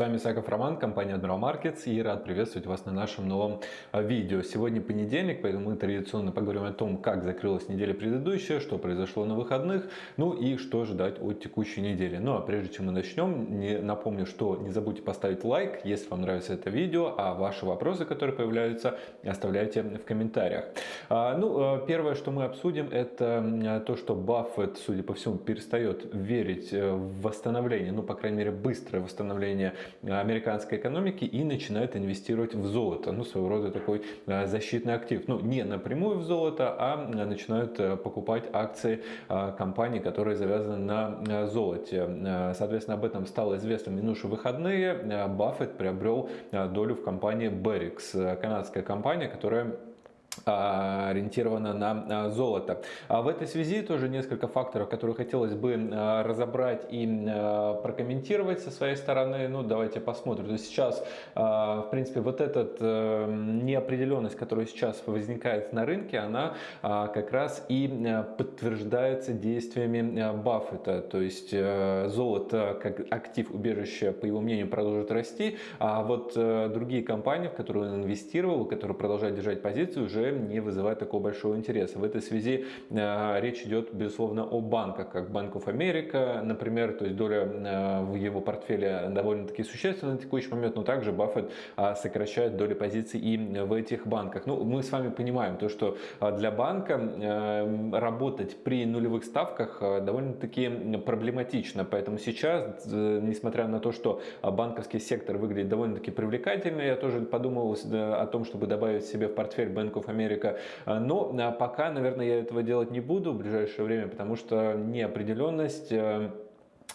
Вами Саков Роман, компания Admiral Markets и рад приветствовать вас на нашем новом а, видео. Сегодня понедельник, поэтому мы традиционно поговорим о том, как закрылась неделя предыдущая, что произошло на выходных, ну и что ждать от текущей недели. Ну а прежде чем мы начнем, не, напомню, что не забудьте поставить лайк, если вам нравится это видео, а ваши вопросы, которые появляются, оставляйте в комментариях. А, ну, а, первое, что мы обсудим, это то, что Баффет, судя по всему, перестает верить э, в восстановление, ну, по крайней мере, быстрое восстановление американской экономики и начинают инвестировать в золото. Ну, своего рода такой а, защитный актив. Ну, не напрямую в золото, а начинают э, покупать акции компаний, которые завязаны на э, золоте. Э, соответственно, об этом стало известно минувшие выходные. Баффет приобрел долю в компании Berix, канадская компания, которая ориентирована на золото. А в этой связи тоже несколько факторов, которые хотелось бы а, разобрать и прокомментировать со своей стороны. Ну, давайте посмотрим. То есть сейчас, в принципе, вот эта э, неопределенность, которая сейчас возникает на рынке, она как раз и подтверждается действиями Баффета. То есть э, золото как актив убежища, по его мнению, продолжит расти, а вот э, другие компании, в которые он инвестировал, которые продолжают держать позицию, уже не вызывает такого большого интереса. В этой связи э, речь идет, безусловно, о банках, как Bank of America, например, то есть доля э, в его портфеле довольно-таки существенна на текущий момент, но также Баффет э, сокращает доли позиций и в этих банках. Ну, мы с вами понимаем то, что для банка работать при нулевых ставках довольно-таки проблематично, поэтому сейчас, несмотря на то, что банковский сектор выглядит довольно-таки привлекательно, я тоже подумал о том, чтобы добавить себе в портфель Bank of Америка. А, но а, пока, наверное, я этого делать не буду в ближайшее время, потому что неопределенность э,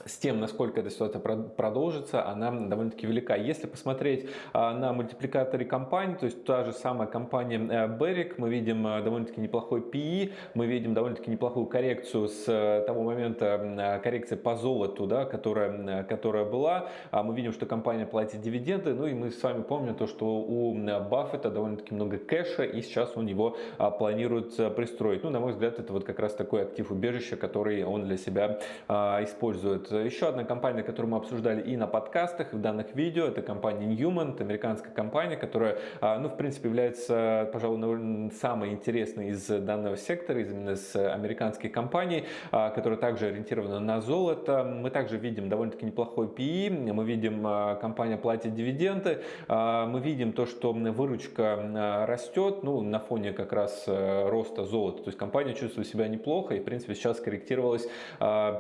с тем, насколько эта ситуация продолжится, она довольно-таки велика. Если посмотреть а, на мультипликаторы компаний, то есть та же самая компания Beric, мы видим а, довольно-таки неплохой PE, мы видим довольно-таки неплохую коррекцию с а, того момента коррекции по золоту, да, которая, которая была. Мы видим, что компания платит дивиденды, ну и мы с вами помним то, что у Баффета довольно-таки много кэша, и сейчас он его планирует пристроить. Ну, на мой взгляд, это вот как раз такой актив убежища, который он для себя использует. Еще одна компания, которую мы обсуждали и на подкастах, и в данных видео, это компания Newman, это американская компания, которая, а, ну, в принципе, является, пожалуй, самой интересной из данного сектора, из именно с американских компаний, а, которая также ориентирована на золото. Мы также видим довольно-таки неплохой PE, мы видим, а, компания платит дивиденды, мы видим то, что выручка растет, ну, на фоне как раз роста золота, то есть компания чувствует себя неплохо и, в принципе, сейчас корректировалась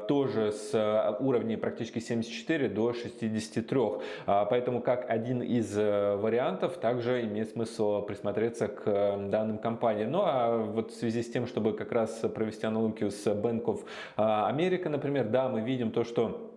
тоже с уровней практически 74 до 63. А, поэтому как один из э, вариантов также имеет смысл присмотреться к э, данным компаниям. Ну а вот в связи с тем, чтобы как раз провести аналогию с Bank of America, например, да, мы видим то, что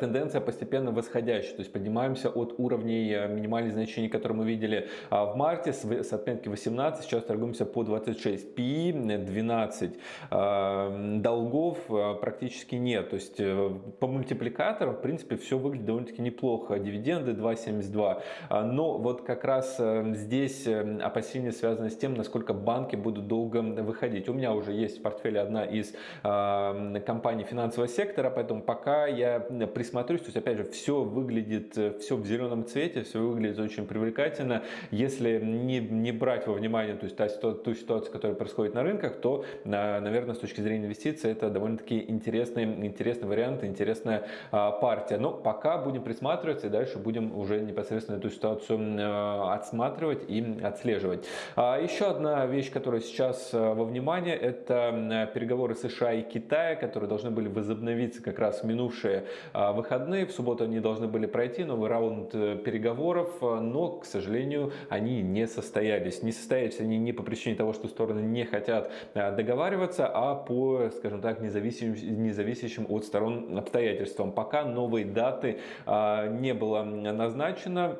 тенденция постепенно восходящая, то есть поднимаемся от уровней э, минимальных значений, которые мы видели а, в марте с отметки 18, сейчас торгуемся по 26, PI 12, долгов э, практически нет, то есть э, по мультипликаторам в принципе все выглядит довольно-таки неплохо, дивиденды 2,72, а, но вот как раз здесь опасения связаны с тем, насколько банки будут долго выходить. У меня уже есть в портфеле одна из компаний финансового сектора, поэтому пока я присмотрюсь, то есть опять же все выглядит, э, все в зеленом цвете, все выглядит очень привлекательно. Если не, не брать во внимание то есть, та, ту ситуацию, которая происходит на рынках, то, наверное, с точки зрения инвестиций это довольно-таки интересный, интересный вариант, интересная а, партия. Но пока будем присматриваться и дальше будем уже непосредственно эту ситуацию а, отсматривать и отслеживать. А, еще одна вещь, которая сейчас а, во внимании, это переговоры США и Китая, которые должны были возобновиться как раз в минувшие выходные. В субботу они должны были пройти новый раунд э, переговоров, э, но, к сожалению, они не состоялись. Не состоялись они не по причине того, что стороны не хотят э, договариваться, а по, скажем так, независимым, независящим от сторон обстоятельствам. Пока новые даты а, не было назначено.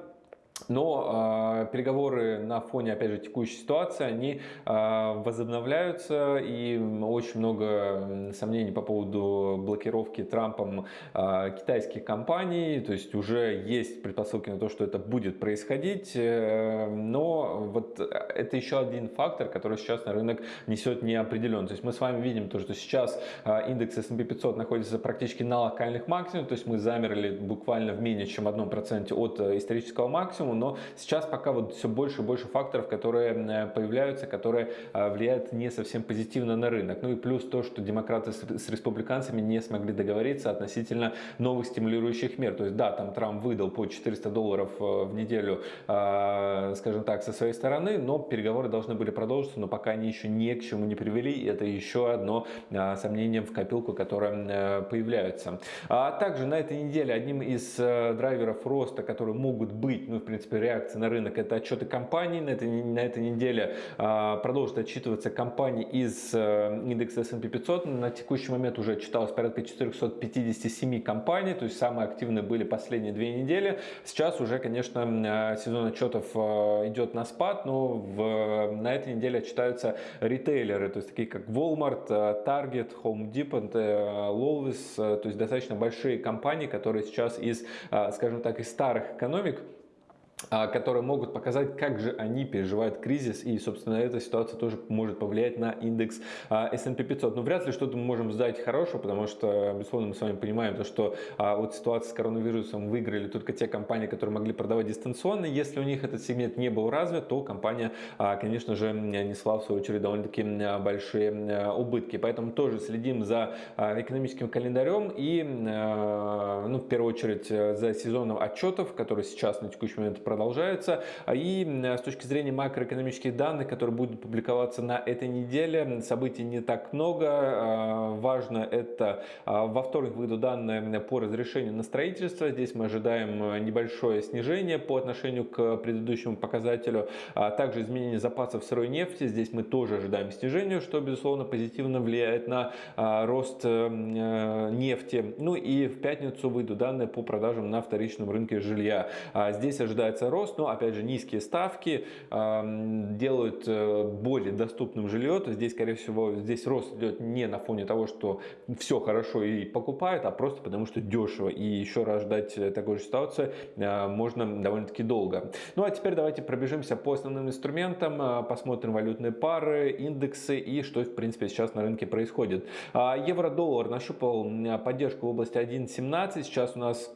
Но э, переговоры на фоне, опять же, текущей ситуации, они э, возобновляются, и очень много сомнений по поводу блокировки Трампом э, китайских компаний, то есть уже есть предпосылки на то, что это будет происходить, э, но вот это еще один фактор, который сейчас на рынок несет неопределенность. То есть мы с вами видим то, что сейчас э, индекс S&P 500 находится практически на локальных максимумах, то есть мы замерли буквально в менее чем 1% от э, исторического максимума, но сейчас пока вот все больше и больше факторов, которые э, появляются, которые э, влияют не совсем позитивно на рынок. Ну и плюс то, что демократы с республиканцами не смогли договориться относительно новых стимулирующих мер. То есть да, там Трамп выдал по 400 долларов э, в неделю, скажем так, со своей стороны, но переговоры должны были продолжиться, но пока они еще ни к чему не привели, и это еще одно сомнение в копилку, которое появляется. А также на этой неделе одним из драйверов роста, которые могут быть, ну в принципе реакции на рынок, это отчеты компаний. На этой, на этой неделе а, продолжат отчитываться компании из э, индекса S&P 500. На текущий момент уже отчиталось порядка 457 компаний, то есть самые активные были последние две недели. Сейчас уже, конечно, э, сезон отчетов э, идет на спад, но в, на этой неделе отчитаются ритейлеры, то есть такие как Walmart, Target, Home Depot, Lowe's, то есть достаточно большие компании, которые сейчас из, скажем так, из старых экономик которые могут показать, как же они переживают кризис, и, собственно, эта ситуация тоже может повлиять на индекс а, S&P 500. Но вряд ли что-то мы можем сдать хорошего, потому что, безусловно, мы с вами понимаем, то, что а, вот ситуация с коронавирусом выиграли только те компании, которые могли продавать дистанционно. Если у них этот сегмент не был развит, то компания, конечно же, несла, в свою очередь, довольно-таки большие убытки. Поэтому тоже следим за экономическим календарем и, ну, в первую очередь, за сезоном отчетов, который сейчас на текущий момент продолжается. А и с точки зрения макроэкономических данных, которые будут публиковаться на этой неделе, событий не так много. А, важно это а, во вторник выйдут данные по разрешению на строительство. Здесь мы ожидаем небольшое снижение по отношению к предыдущему показателю. Также изменение запасов сырой нефти. Здесь мы тоже ожидаем снижения, что безусловно позитивно влияет на рост э, нефти. Ну и в пятницу выйдут данные по продажам на вторичном рынке жилья. Здесь ожидается ожидается рост, но опять же низкие ставки делают э, более доступным жилье. То здесь, скорее всего, здесь рост идет не на фоне того, что все хорошо и покупают, а просто потому что дешево. И еще раз ждать такой же ситуации э, можно довольно-таки долго. Ну а теперь давайте пробежимся по основным инструментам, э, посмотрим валютные пары, индексы и что в принципе сейчас на рынке происходит. А, евро-доллар нащупал поддержку в области 1.17. Сейчас у нас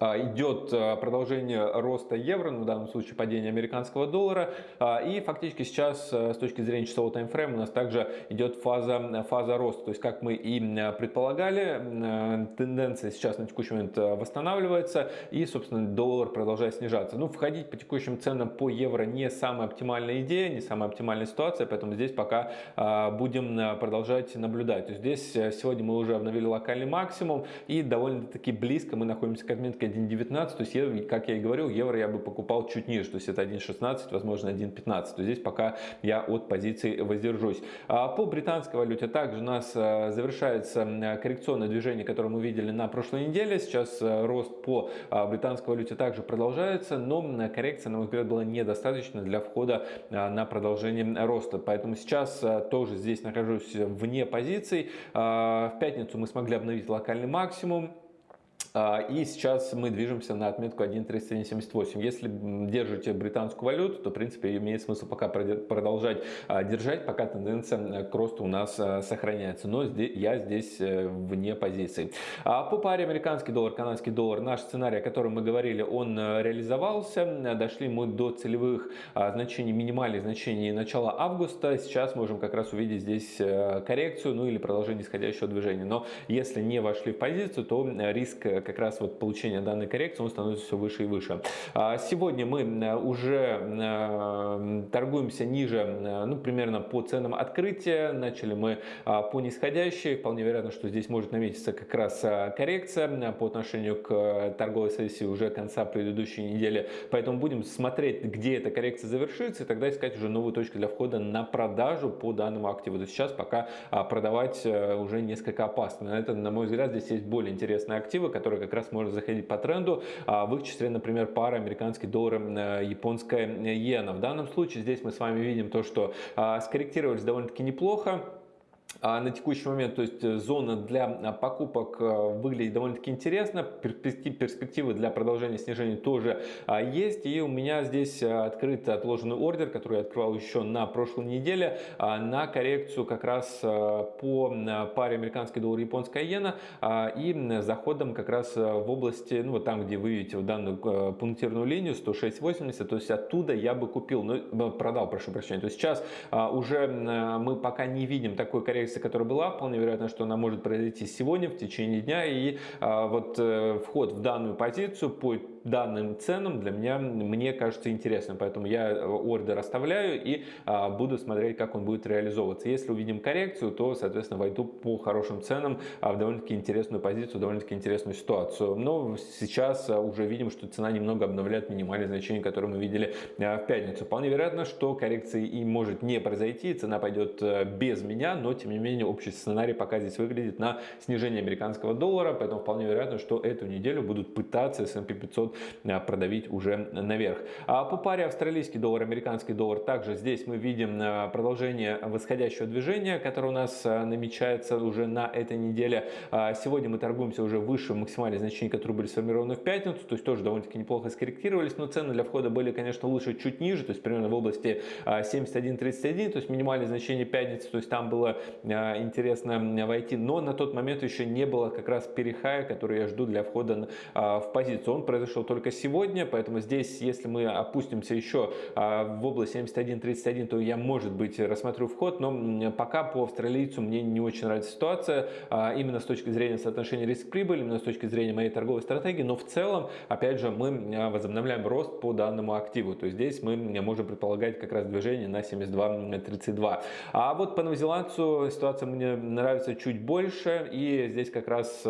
идет а, продолжение роста евро, ну, в данном случае падение американского доллара. А, и фактически сейчас с точки зрения часового таймфрейма у нас также идет фаза, фаза роста. То есть, как мы и предполагали, тенденция сейчас на текущий момент восстанавливается и, собственно, доллар продолжает снижаться. Ну, входить по текущим ценам по евро не самая оптимальная идея, не самая оптимальная ситуация, поэтому здесь пока будем продолжать наблюдать. То есть, здесь сегодня мы уже обновили локальный максимум и довольно-таки близко мы находимся к отметке 1.19, то есть, как я и говорил, евро я бы покупал чуть ниже, то есть это 1.16, возможно 1.15, то здесь пока я от позиции воздержусь. А по британской валюте также у нас э, завершается коррекционное движение, которое мы видели на прошлой неделе, сейчас э, рост по а, британской валюте также продолжается, но коррекция, на мой взгляд, была недостаточно для входа на продолжение роста, поэтому сейчас э, тоже здесь нахожусь вне позиций. А, в пятницу мы смогли обновить локальный максимум, и сейчас мы движемся на отметку 1.3778. Если держите британскую валюту, то в принципе имеет смысл пока продолжать а, держать, пока тенденция к росту у нас а, сохраняется. Но я здесь э, вне позиции. По паре американский доллар, канадский доллар, наш сценарий, о котором мы говорили, он э, реализовался. Дошли мы до целевых значений, минимальных значений начала августа. Сейчас можем как раз увидеть здесь э, коррекцию, ну или продолжение исходящего движения. Но если не вошли в позицию, то риск как раз вот получения данной коррекции, он становится все выше и выше. А сегодня мы уже э, торгуемся ниже, э, ну, примерно по ценам открытия. Начали мы а, по нисходящей. Вполне вероятно, что здесь может наметиться как раз а, коррекция по отношению к торговой сессии уже конца предыдущей недели. Поэтому будем смотреть, где эта коррекция завершится, и тогда искать уже новую точку для входа на продажу по данному активу. То сейчас пока продавать э, уже несколько опасно. Это, на мой взгляд, здесь есть более интересные активы, которые которая как раз может заходить по тренду. В их числе, например, пара американский доллар, японская иена. В данном случае здесь мы с вами видим то, что скорректировались довольно-таки неплохо. А на текущий момент, то есть э, зона для а, покупок э, выглядит довольно-таки интересно, перспективы для продолжения снижения тоже а, есть. И у меня здесь э, открыт отложенный ордер, который я открывал еще на прошлой неделе, на коррекцию как раз по паре американский доллар японская иена и заходом как раз в области, ну вот там, где вы видите в данную пунктирную линию 106.80, то есть оттуда я бы купил, ну продал, прошу прощения. То есть сейчас уже мы пока не видим такой коррекции коррекция, которая была, вполне вероятно, что она может произойти сегодня, в течение дня. И а, вот э, вход в данную позицию по данным ценам для меня, мне кажется интересным. Поэтому я ордер оставляю и а, буду смотреть, как он будет реализовываться. Если увидим коррекцию, то, соответственно, войду по хорошим ценам а, в довольно-таки интересную позицию, довольно-таки интересную ситуацию. Но сейчас а, уже видим, что цена немного обновляет минимальные значения, которые мы видели а, в пятницу. Вполне вероятно, что коррекции и может не произойти, цена пойдет а, без меня, но тем не менее общий сценарий пока здесь выглядит на снижение американского доллара, поэтому вполне вероятно, что эту неделю будут пытаться S&P 500 Э, продавить уже наверх. А по паре австралийский доллар, американский доллар, также здесь мы видим э, продолжение восходящего движения, которое у нас э, намечается уже на этой неделе. А сегодня мы торгуемся уже выше максимальных значений, которые были сформированы в пятницу, то есть тоже довольно-таки неплохо скорректировались, но цены для входа были, конечно, лучше чуть ниже, то есть примерно в области 71.31, то есть минимальное значение пятницы, то есть там было интересно войти, но на тот момент еще не было как раз перехая, который я жду для входа в позицию. Он произошел только сегодня, поэтому здесь, если мы опустимся еще а, в область 71-31, то я, может быть, рассмотрю вход, но пока по австралийцу мне не очень нравится ситуация, а, именно с точки зрения соотношения риск-прибыль, именно с точки зрения моей торговой стратегии, но в целом, опять же, мы а, возобновляем рост по данному активу, то есть здесь мы можем предполагать как раз движение на 72-32. А вот по новозеландцу ситуация мне нравится чуть больше, и здесь как раз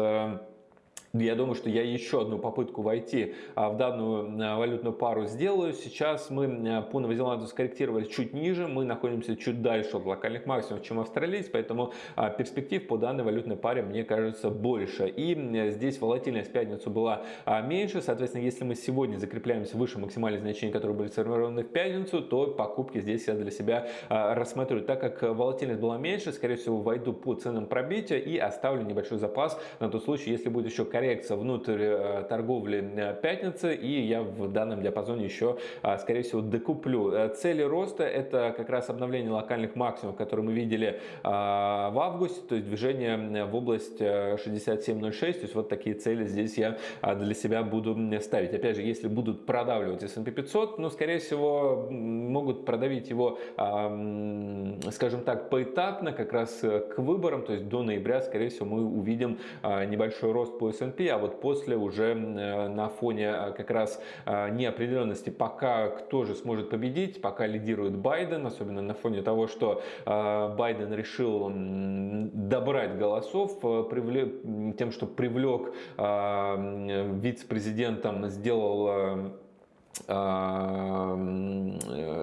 я думаю, что я еще одну попытку войти а, в данную а, валютную пару сделаю. Сейчас мы а, по Новозеландию скорректировали чуть ниже, мы находимся чуть дальше от локальных максимумов, чем австралиец, поэтому перспектив по данной валютной паре мне кажется больше. И здесь волатильность в пятницу была меньше, соответственно, если мы сегодня закрепляемся выше максимальных значений, которые были сформированы в пятницу, то покупки здесь я для себя рассмотрю. Так как волатильность была меньше, скорее всего, войду по ценам пробития и оставлю небольшой запас на тот случай, если будет еще коррекция внутрь э, торговли э, пятницы, и я в данном диапазоне еще, а, скорее всего, докуплю. Э, цели роста это как раз обновление локальных максимумов, которые мы видели а, в августе, то есть движение в область 67.06, то есть вот такие цели здесь я а, для себя буду ставить. Опять же, если будут продавливать S&P 500, ну, скорее всего, могут продавить его, скажем так, поэтапно, как раз к выборам, то есть до ноября, скорее всего, мы увидим небольшой рост по S&P S&P, а вот после уже э, на фоне э, как раз э, неопределенности, пока кто же сможет победить, пока лидирует Байден, особенно на фоне того, что Байден решил добрать голосов тем, что привлек вице-президентом, сделал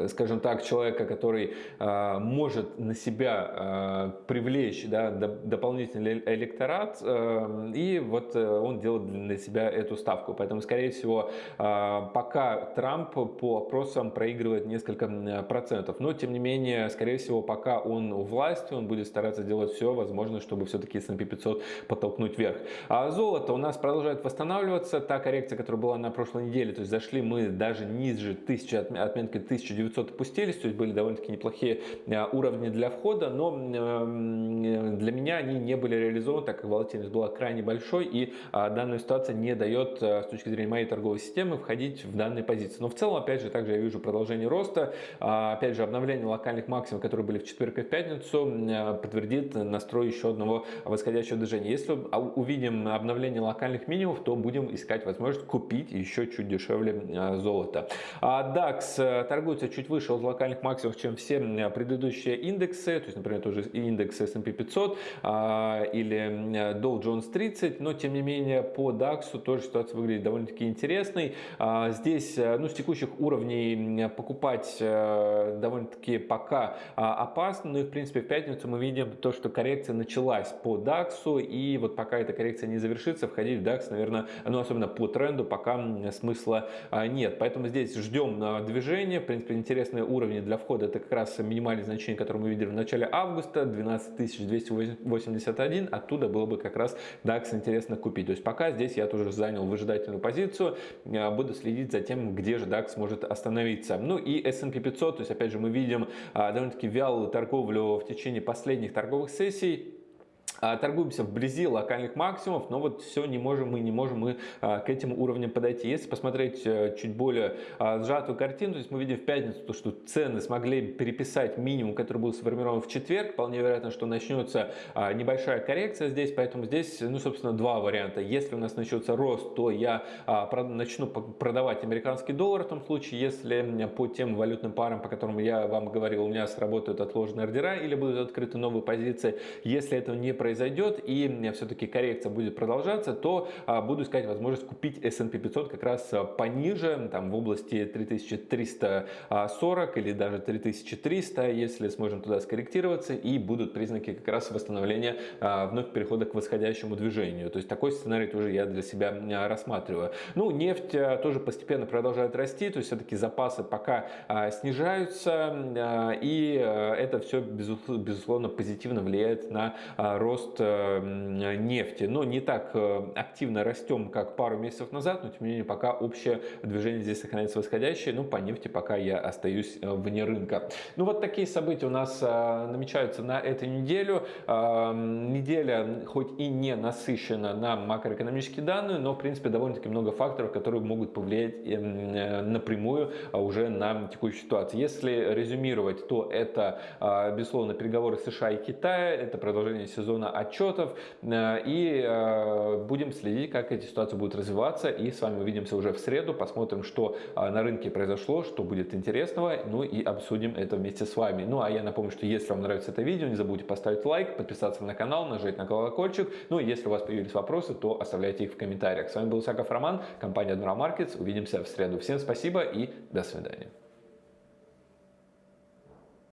скажем так, человека, который а, может на себя а, привлечь да, дополнительный электорат, э, и вот э, он делает для себя эту ставку. Поэтому, скорее всего, а, пока Трамп по опросам проигрывает несколько процентов, но, тем не менее, скорее всего, пока он у власти, он будет стараться делать все возможное, чтобы все-таки S&P 500 подтолкнуть вверх. А золото у нас продолжает восстанавливаться. Та коррекция, которая была на прошлой неделе, то есть зашли мы даже ниже 1000, отметки 1900 опустились, то есть были довольно-таки неплохие а, уровни для входа, но для меня они не были реализованы, так как волатильность была крайне большой, и а, данная ситуация не дает а, с точки зрения моей торговой системы входить в данные позиции. Но в целом, опять же, также я вижу продолжение роста, опять же, обновление локальных максимумов, которые были в четверг и в пятницу, подтвердит настрой еще одного восходящего движения. Если увидим обновление локальных минимумов, то будем искать возможность купить еще чуть дешевле золото золота. А DAX э, торгуется чуть выше от локальных максимумов, чем все предыдущие индексы, то есть, например, тоже индекс S&P 500. 500 или Dow Jones 30, но тем не менее по DAX тоже ситуация выглядит довольно-таки интересной. Здесь ну, с текущих уровней покупать довольно-таки пока опасно, но и в принципе в пятницу мы видим то, что коррекция началась по DAX, и вот пока эта коррекция не завершится, входить в DAX, наверное, ну особенно по тренду, пока смысла нет. Поэтому здесь ждем движения. В принципе, интересные уровни для входа это как раз минимальное значение, которое мы видели в начале августа, 12281. Оттуда было бы как раз DAX интересно купить. То есть пока здесь я тоже занял выжидательную позицию, буду следить за тем, где же DAX может остановиться. Ну и S&P 500, то есть опять же мы видим довольно-таки вялую торговлю в течение последних торговых сессий. А, торгуемся вблизи локальных максимумов, но вот все не можем мы, не можем мы а, к этим уровням подойти. Если посмотреть э, чуть более а, сжатую картину, то есть мы видим в пятницу, то, что цены смогли переписать минимум, который был сформирован в четверг, вполне вероятно, что начнется небольшая коррекция здесь, поэтому здесь, ну, собственно, два варианта. Если у нас начнется рост, то я начну продавать американский доллар в том случае, если по тем валютным парам, по которым я вам говорил, у меня сработают отложенные ордера или будут открыты новые позиции. Если этого не произойдет, и все-таки коррекция будет продолжаться, то а, буду искать возможность купить S&P 500 как раз а, пониже, там в области 3340 или даже 3300, если сможем туда скорректироваться и будут признаки как раз восстановления а, вновь перехода к восходящему движению. То есть такой сценарий тоже я для себя рассматриваю. Ну, нефть тоже постепенно продолжает расти, то есть все-таки запасы пока снижаются и это все безусловно позитивно влияет на рост рост э, нефти. Но не так э, активно растем, как пару месяцев назад, но тем не менее пока общее движение здесь сохраняется восходящее. Ну, по нефти пока я остаюсь э, вне рынка. Ну, вот такие события у нас намечаются на эту неделю. Неделя хоть и не насыщена на макроэкономические данные, но, в принципе, довольно-таки много факторов, которые могут повлиять напрямую уже на текущую ситуацию. Если резюмировать, то это, безусловно, переговоры США и Китая, это продолжение сезона отчетов э, и э, будем следить, как эти ситуации будут развиваться. И с вами увидимся уже в среду, посмотрим, что э, на рынке произошло, что будет интересного, ну и обсудим это вместе с вами. Ну а я напомню, что если вам нравится это видео, не забудьте поставить лайк, подписаться на канал, нажать на колокольчик. Ну и если у вас появились вопросы, то оставляйте их в комментариях. С вами был Саков Роман, компания Admiral Markets. Увидимся в среду. Всем спасибо и до свидания.